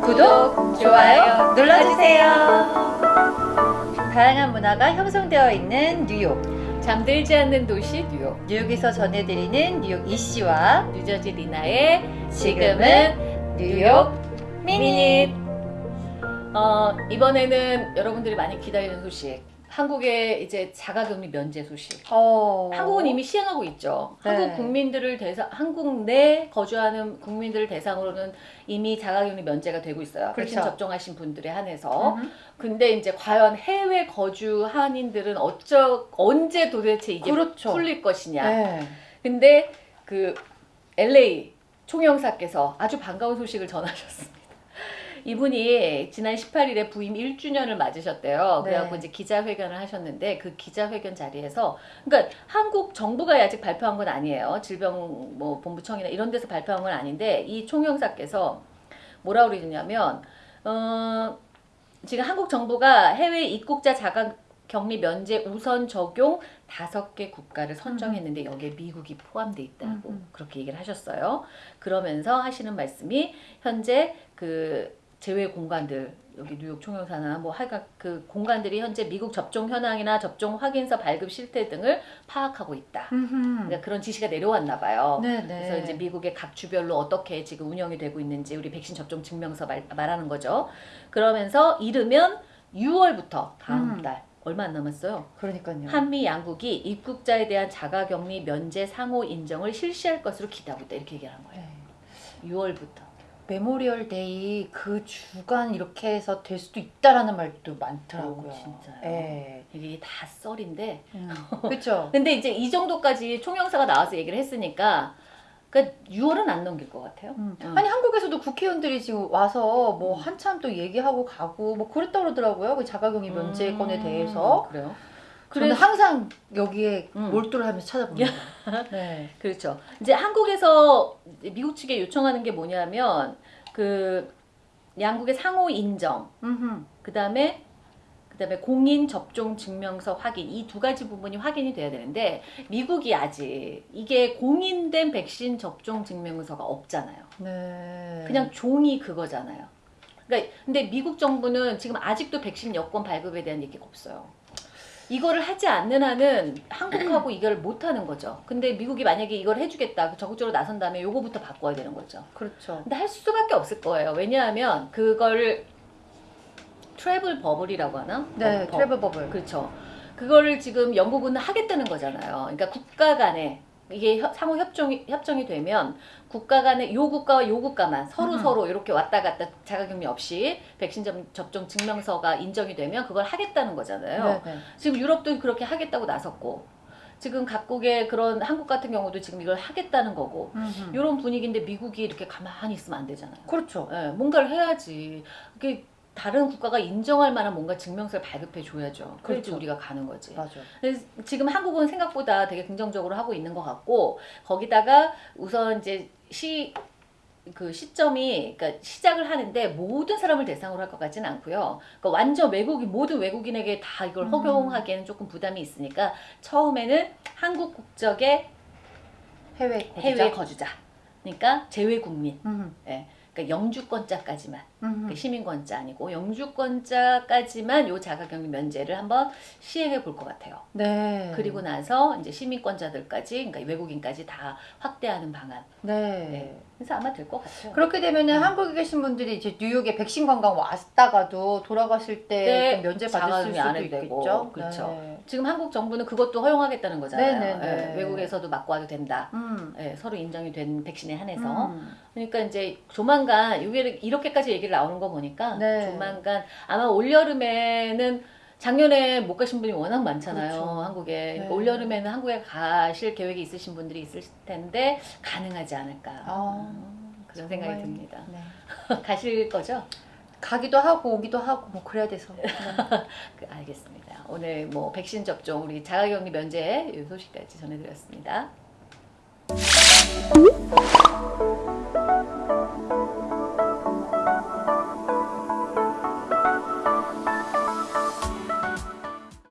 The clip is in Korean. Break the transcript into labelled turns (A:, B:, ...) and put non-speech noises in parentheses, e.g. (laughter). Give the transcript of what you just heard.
A: 구독, 좋아요 눌러주세요. 다양한 문화가 형성되어 있는 뉴욕.
B: 잠들지 않는 도시 뉴욕
A: 뉴욕에서 전해드리는 뉴욕 이씨와
B: 뉴저지 리나의
A: 지금은 뉴욕 미닛.
B: 어, 이번에는 여러분들이 많이 기다리는 소식 한국의 이제 자가격리 면제 소식
A: 어...
B: 한국은 이미 시행하고 있죠.
A: 네.
B: 한국 국민들을 대상, 한국 내 거주하는 국민들을 대상으로는 이미 자가격리 면제가 되고 있어요.
A: 그렇죠.
B: 접종하신 분들에 한해서.
A: 음.
B: 근데 이제 과연 해외 거주 한인들은 어쩌 언제 도대체 이게
A: 그렇죠.
B: 풀릴 것이냐.
A: 네.
B: 근데 그 LA 총영사께서 아주 반가운 소식을 전하셨습니다. 이분이 지난 18일에 부임 1주년을 맞으셨대요. 그래갖고
A: 네.
B: 이제 기자회견을 하셨는데 그 기자회견 자리에서 그러니까 한국 정부가 아직 발표한 건 아니에요. 질병 뭐 본부청이나 이런 데서 발표한 건 아닌데 이 총영사께서 뭐라 그러냐면 어 지금 한국 정부가 해외 입국자 자가 격리 면제 우선 적용 다섯 개 국가를 선정했는데 여기에 미국이 포함돼 있다고
A: 음, 음.
B: 그렇게 얘기를 하셨어요. 그러면서 하시는 말씀이 현재 그 제외 공간들 여기 뉴욕 총영사나 뭐 하여간 그 공간들이 현재 미국 접종 현황이나 접종 확인서 발급 실태 등을 파악하고 있다. 그러니까 그런 지시가 내려왔나 봐요.
A: 네네.
B: 그래서 이제 미국의 각 주별로 어떻게 지금 운영이 되고 있는지 우리 백신 접종 증명서 말, 말하는 거죠. 그러면서 이르면 6월부터 다음
A: 음.
B: 달 얼마 안 남았어요.
A: 그러니까요.
B: 한미 양국이 입국자에 대한 자가격리 면제 상호 인정을 실시할 것으로 기대하고 있다 이렇게 얘기한 거예요.
A: 네.
B: 6월부터.
A: Memorial Day 그 주간 이렇게 해서 될 수도 있다라는 말도 많더라고요.
B: 오, 진짜요?
A: 네.
B: 이게 다 썰인데. (laughs)
A: 그렇죠.
B: 근데 이제 이 정도까지 총영사가 나와서 얘기를 했으니까 그러니까 6월은 안 넘길 것 같아요.
A: 음.
B: 음.
A: 아니 한국에서도 국회의원들이 지금 와서 뭐
B: 음.
A: 한참 또 얘기하고 가고 뭐 그랬다 그러더라고요. 그 자가격리 면제권에
B: 음,
A: 대해서.
B: 그래요. 그래서
A: 항상 여기에
B: 음.
A: 몰두를 하면서 찾아봅니다. (laughs) 네.
B: 그렇죠. 이제 한국에서 미국 측에 요청하는 게 뭐냐면 그 양국의 상호 인정,
A: 음흠.
B: 그다음에 그 다음에 공인 접종 증명서 확인 이 두 가지 부분이 확인이 돼야 되는데 미국이 아직 이게 공인된 백신 접종 증명서가 없잖아요.
A: 네.
B: 그냥 종이 그거잖아요. 그러니까 근데 미국 정부는 지금 아직도 백신 여권 발급에 대한 얘기가 없어요. 이거를 하지 않는 한은 한국하고 (clears throat) 이걸 못 하는 거죠. 근데 미국이 만약에 이걸 해주겠다, 적극적으로 나선 다음에 요거부터 바꿔야 되는 거죠.
A: 그렇죠.
B: 근데 할 수밖에 없을 거예요. 왜냐하면 그걸 travel bubble이라고 하나?
A: 네,
B: 버- 버-
A: travel bubble.
B: 그렇죠. 그거를 지금 영국은 하겠다는 거잖아요. 그러니까 국가 간에 이게 협- 상호 협정이 협정이 되면 국가 간에 요 국가와 요 국가만 서로
A: 음.
B: 서로 이렇게 왔다 갔다 자가격리 없이 백신 접- 접종 증명서가 인정이 되면 그걸 하겠다는 거잖아요.
A: 네, 네.
B: 지금 유럽도 그렇게 하겠다고 나섰고 지금 각국의 그런 한국 같은 경우도 지금 이걸 하겠다는 거고
A: 음흠.
B: 이런 분위기인데 미국이 이렇게 가만히 있으면 안 되잖아요.
A: 그렇죠.
B: 예, 뭔가를 해야지. 그게 다른 국가가 인정할 만한 뭔가 증명서를 발급해 줘야죠. 그래야지
A: 그렇죠.
B: 우리가 가는 거지.
A: 맞아.
B: 지금 한국은 생각보다 되게 긍정적으로 하고 있는 것 같고 거기다가 우선 이제 시 그 시점이 그러니까 시작을 하는데 모든 사람을 대상으로 할 것 같지는 않고요. 그러니까 완전 외국인 모든 외국인에게 다 이걸
A: 음.
B: 허용하기에는 조금 부담이 있으니까 처음에는 한국 국적의
A: 해외
B: 해외
A: 거주자.
B: 거주자. 그러니까 재외 국민.
A: 음흠.
B: 예. 그러니까 영주권자까지만. 그 시민권자 아니고 영주권자까지만 요 자가격리 면제를 한번 시행해 볼 것 같아요.
A: 네.
B: 그리고 나서 이제 시민권자들까지 그러니까 외국인까지 다 확대하는 방안.
A: 네.
B: 네. 그래서 아마 될 것 같아요.
A: 그렇게 되면은
B: 음.
A: 한국에 계신 분들이 이제 뉴욕에 백신 관광 왔다가도 돌아가실 때
B: 네,
A: 좀 면제 받을 수도 있겠죠.
B: 그렇죠.
A: 네.
B: 지금 한국 정부는 그것도 허용하겠다는 거잖아요.
A: 네, 네, 네.
B: 예, 외국에서도 맞고 와도 된다.
A: 음.
B: 예, 서로 인정이 된 백신에 한해서.
A: 음.
B: 그러니까 이제 조만간 이게 이렇게까지 얘기를 나오는 거 보니까
A: 네.
B: 조만간 아마 올 여름에는 작년에 못 가신 분이 워낙 많잖아요
A: 그렇죠.
B: 한국에
A: 네.
B: 올 여름에는 한국에 가실 계획이 있으신 분들이 있을 텐데 가능하지 않을까
A: 아,
B: 음, 그런 생각이
A: 정말,
B: 듭니다
A: 네. (laughs)
B: 가실 거죠?
A: 가기도 하고 오기도 하고 뭐 그래야 돼서. (laughs) 네.
B: 그, 알겠습니다 오늘 뭐 백신 접종 우리 자가격리 면제 이 소식까지 전해드렸습니다